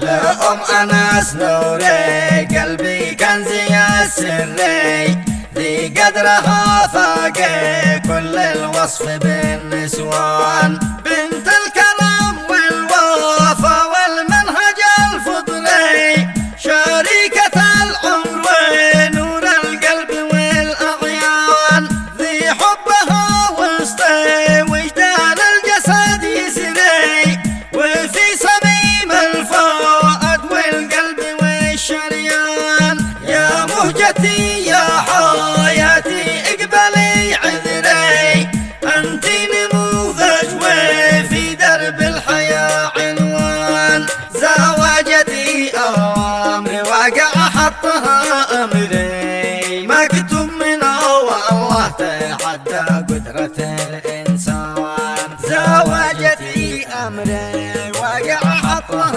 لأم أنس نوري قلبي كنزي السري ذي قدرها فاقي كل الوصف بالنسوان. زوجتي يا حياتي اقبلي عذري. انت نموذج وفي درب الحياة عنوان. زواجتي أمر واقع حطها أمري. مكتوب من الله تحدى قدرة الإنسان. زواجتي أمري واقع حطها